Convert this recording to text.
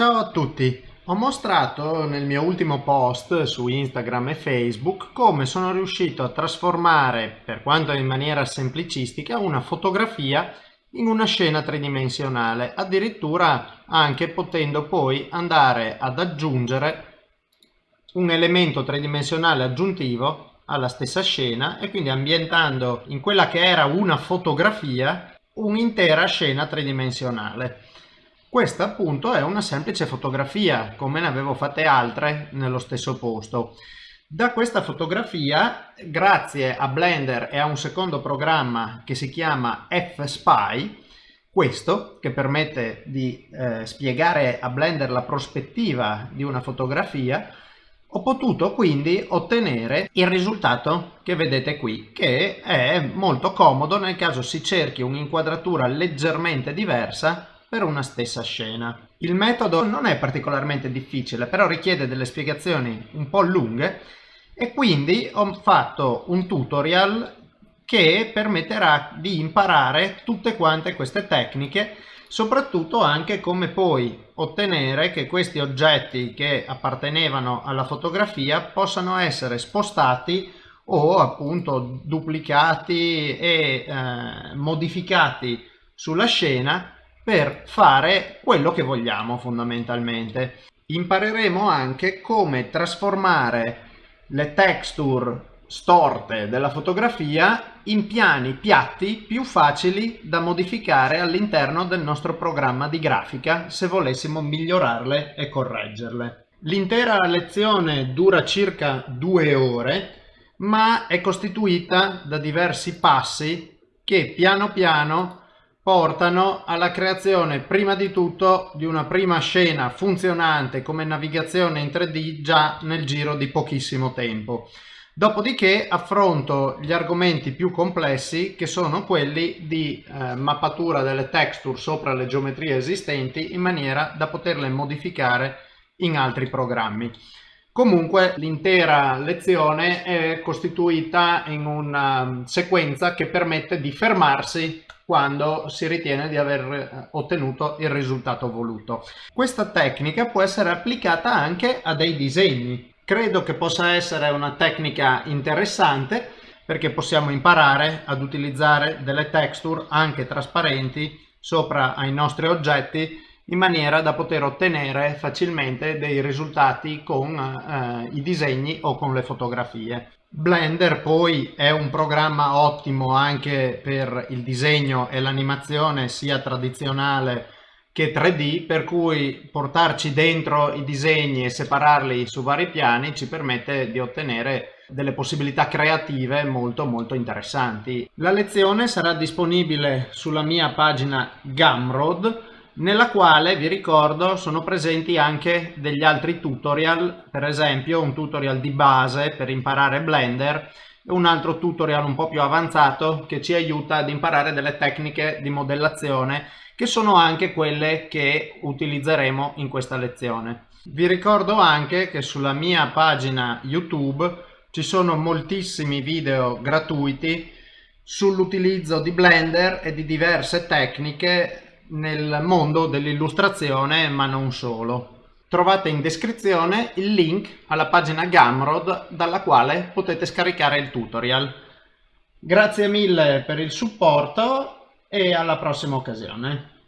Ciao a tutti! Ho mostrato nel mio ultimo post su Instagram e Facebook come sono riuscito a trasformare, per quanto in maniera semplicistica, una fotografia in una scena tridimensionale, addirittura anche potendo poi andare ad aggiungere un elemento tridimensionale aggiuntivo alla stessa scena e quindi ambientando in quella che era una fotografia un'intera scena tridimensionale. Questa appunto è una semplice fotografia, come ne avevo fatte altre nello stesso posto. Da questa fotografia, grazie a Blender e a un secondo programma che si chiama F-Spy, questo che permette di eh, spiegare a Blender la prospettiva di una fotografia, ho potuto quindi ottenere il risultato che vedete qui, che è molto comodo nel caso si cerchi un'inquadratura leggermente diversa per una stessa scena. Il metodo non è particolarmente difficile, però richiede delle spiegazioni un po' lunghe e quindi ho fatto un tutorial che permetterà di imparare tutte quante queste tecniche soprattutto anche come poi ottenere che questi oggetti che appartenevano alla fotografia possano essere spostati o appunto duplicati e eh, modificati sulla scena per fare quello che vogliamo fondamentalmente. Impareremo anche come trasformare le texture storte della fotografia in piani piatti più facili da modificare all'interno del nostro programma di grafica se volessimo migliorarle e correggerle. L'intera lezione dura circa due ore ma è costituita da diversi passi che piano piano portano alla creazione prima di tutto di una prima scena funzionante come navigazione in 3D già nel giro di pochissimo tempo. Dopodiché affronto gli argomenti più complessi che sono quelli di eh, mappatura delle texture sopra le geometrie esistenti in maniera da poterle modificare in altri programmi. Comunque l'intera lezione è costituita in una sequenza che permette di fermarsi quando si ritiene di aver eh, ottenuto il risultato voluto. Questa tecnica può essere applicata anche a dei disegni. Credo che possa essere una tecnica interessante perché possiamo imparare ad utilizzare delle texture anche trasparenti sopra ai nostri oggetti in maniera da poter ottenere facilmente dei risultati con eh, i disegni o con le fotografie. Blender poi è un programma ottimo anche per il disegno e l'animazione sia tradizionale che 3D per cui portarci dentro i disegni e separarli su vari piani ci permette di ottenere delle possibilità creative molto molto interessanti. La lezione sarà disponibile sulla mia pagina Gumroad nella quale vi ricordo sono presenti anche degli altri tutorial, per esempio un tutorial di base per imparare Blender e un altro tutorial un po' più avanzato che ci aiuta ad imparare delle tecniche di modellazione che sono anche quelle che utilizzeremo in questa lezione. Vi ricordo anche che sulla mia pagina YouTube ci sono moltissimi video gratuiti sull'utilizzo di Blender e di diverse tecniche nel mondo dell'illustrazione ma non solo. Trovate in descrizione il link alla pagina Gumroad dalla quale potete scaricare il tutorial. Grazie mille per il supporto e alla prossima occasione.